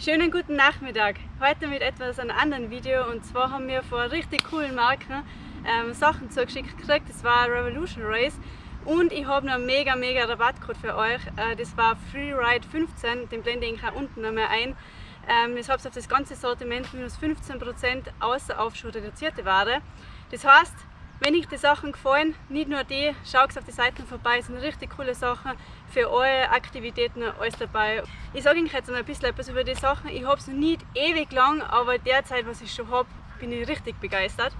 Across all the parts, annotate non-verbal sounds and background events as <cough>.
Schönen guten Nachmittag. Heute mit etwas einem anderen Video und zwar haben wir vor richtig coolen Marken ähm, Sachen zugeschickt gekriegt. Das war Revolution Race und ich habe noch einen mega mega Rabattcode für euch. Äh, das war FreeRide15, den blende ich auch unten nochmal ein. Ähm, ich habe auf das ganze Sortiment minus 15% außer auf schon reduzierte Ware. Das heißt, wenn euch die Sachen gefallen, nicht nur die, schaut auf die Seiten vorbei, es sind richtig coole Sachen für eure Aktivitäten alles dabei. Ich sage euch jetzt noch ein bisschen etwas über die Sachen. Ich habe es noch nicht ewig lang, aber derzeit, was ich schon habe, bin ich richtig begeistert.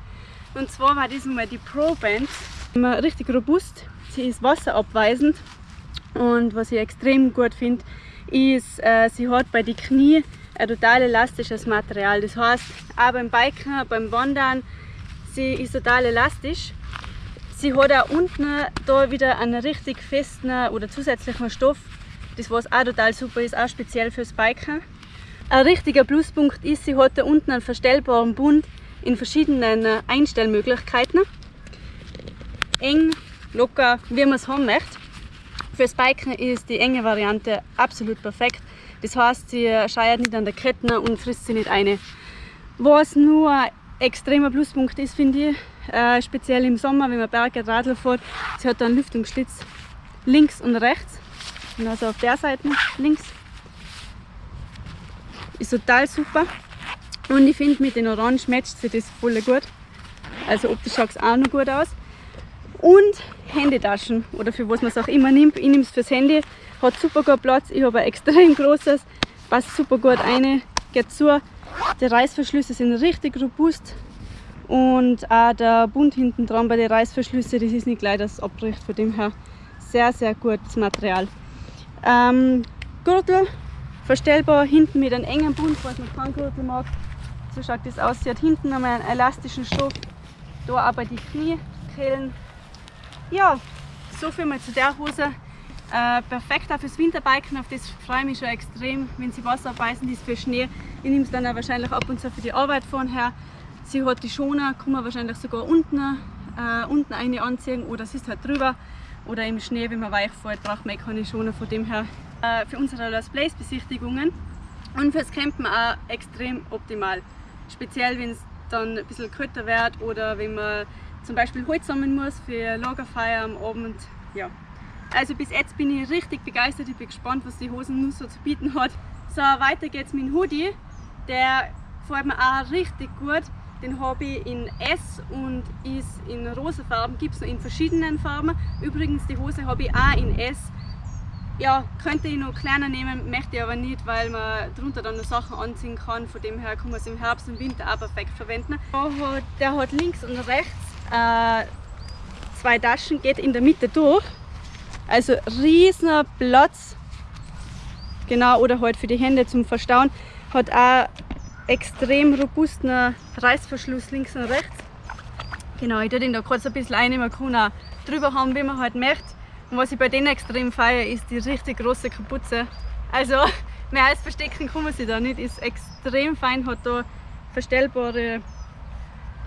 Und zwar war diesmal die Pro Band. Richtig robust, sie ist wasserabweisend und was ich extrem gut finde, ist, äh, sie hat bei den Knie ein total elastisches Material. Das heißt, auch beim Biken, beim Wandern, sie ist total elastisch. Sie hat auch unten da wieder einen richtig festen oder zusätzlichen Stoff, das was auch total super ist, auch speziell fürs Biken. Ein richtiger Pluspunkt ist, sie hat da unten einen verstellbaren Bund in verschiedenen Einstellmöglichkeiten. Eng, locker, wie man es haben möchte. Fürs Biken ist die enge Variante absolut perfekt. Das heißt, sie scheuert nicht an der Kette und frisst sie nicht eine. Was nur extremer Pluspunkt ist, finde ich, äh, speziell im Sommer, wenn man Berge Radl fährt, sie hat einen Lüftungsschlitz links und rechts. Also auf der Seite links. Ist total super. Und ich finde, mit den Orange matcht sie das voll gut. Also optisch schaut es auch noch gut aus. Und Handytaschen oder für was man es auch immer nimmt. Ich nehme es fürs Handy, hat super gut Platz. Ich habe ein extrem großes, passt super gut rein, geht zu. Die Reißverschlüsse sind richtig robust und auch der Bund hinten dran bei den Reißverschlüssen, das ist nicht gleich das abbricht, von dem her sehr, sehr gutes Material. Ähm, Gürtel verstellbar, hinten mit einem engen Bund, falls man keinen Gürtel mag. So schaut das aus. Sie hat hinten nochmal einen elastischen Stoff, da aber die Kniekehlen. Ja, so viel mal zu der Hose. Äh, perfekt auch fürs Winterbiken, auf das freue ich mich schon extrem, wenn sie Wasser beißen, die ist für Schnee. Ich nehme es dann auch wahrscheinlich ab und zu für die Arbeit vorher. Sie hat die Schoner, kann man wahrscheinlich sogar unten, äh, unten eine anziehen oder es ist halt drüber. Oder im Schnee, wenn man weich fährt, braucht man eh keine Schoner von dem her. Äh, für unsere Lost Place Besichtigungen und fürs Campen auch extrem optimal. Speziell wenn es dann ein bisschen kälter wird oder wenn man zum Beispiel Holz sammeln muss für Lagerfeuer am Abend. Ja, also bis jetzt bin ich richtig begeistert, ich bin gespannt, was die Hosen nun so zu bieten hat. So, weiter geht's mit dem Hoodie. Der gefällt mir auch richtig gut. Den habe ich in S und ist in rosa Farben, gibt es noch in verschiedenen Farben. Übrigens, die Hose habe ich auch in S. Ja, könnte ich noch kleiner nehmen, möchte ich aber nicht, weil man darunter dann noch Sachen anziehen kann. Von dem her kann man es im Herbst und Winter auch perfekt verwenden. Der hat links und rechts äh, zwei Taschen, geht in der Mitte durch. Also riesen Platz. Genau, oder halt für die Hände zum Verstauen. Hat auch extrem robusten Reißverschluss links und rechts. Genau, ich tue den da kurz ein bisschen ein, man kann auch drüber haben, wie man halt möchte. Und was ich bei denen extrem feiere, ist die richtig große Kapuze. Also <laughs> mehr als verstecken kann man sie da nicht, ist extrem fein, hat da verstellbare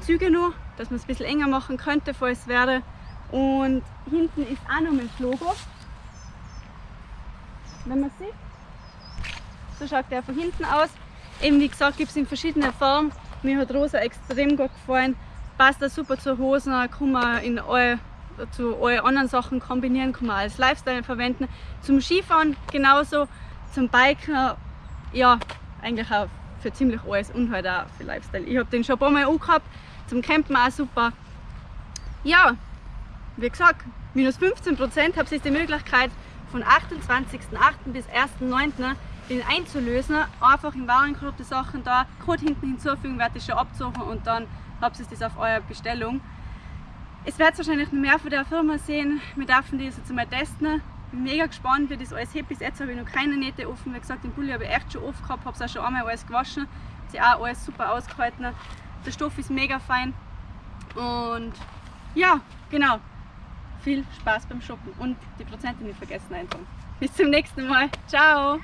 Züge noch, dass man es ein bisschen enger machen könnte, falls es wäre. Und hinten ist auch noch das Logo. Wenn man sieht. So schaut der von hinten aus. Eben wie gesagt gibt es in verschiedenen Farben. Mir hat rosa extrem gut gefallen. Passt auch super zur Hosen, kann man in alle, zu allen anderen Sachen kombinieren, kann man als Lifestyle verwenden. Zum Skifahren genauso, zum Biken, ja, eigentlich auch für ziemlich alles und halt auch für Lifestyle. Ich habe den schon ein paar Mal angehabt, zum Campen auch super. Ja, wie gesagt, minus 15 Prozent habt ihr die Möglichkeit von 28.08. bis 1.09. den einzulösen. Einfach im Warenkorb die Sachen da, Code hinten hinzufügen, werde ich schon absuchen und dann habt ihr das auf eure Bestellung. Es wird wahrscheinlich noch mehr von der Firma sehen. Wir dürfen das jetzt mal testen. Bin mega gespannt, wie das alles hebt. Bis jetzt habe ich noch keine Nähte offen. Wie gesagt, den Pulli habe ich echt schon oft gehabt, habe es auch schon einmal alles gewaschen. Sie auch alles super ausgehalten. Der Stoff ist mega fein. Und ja, genau viel Spaß beim Shoppen und die Prozente nicht vergessen einfach. Bis zum nächsten Mal. Ciao!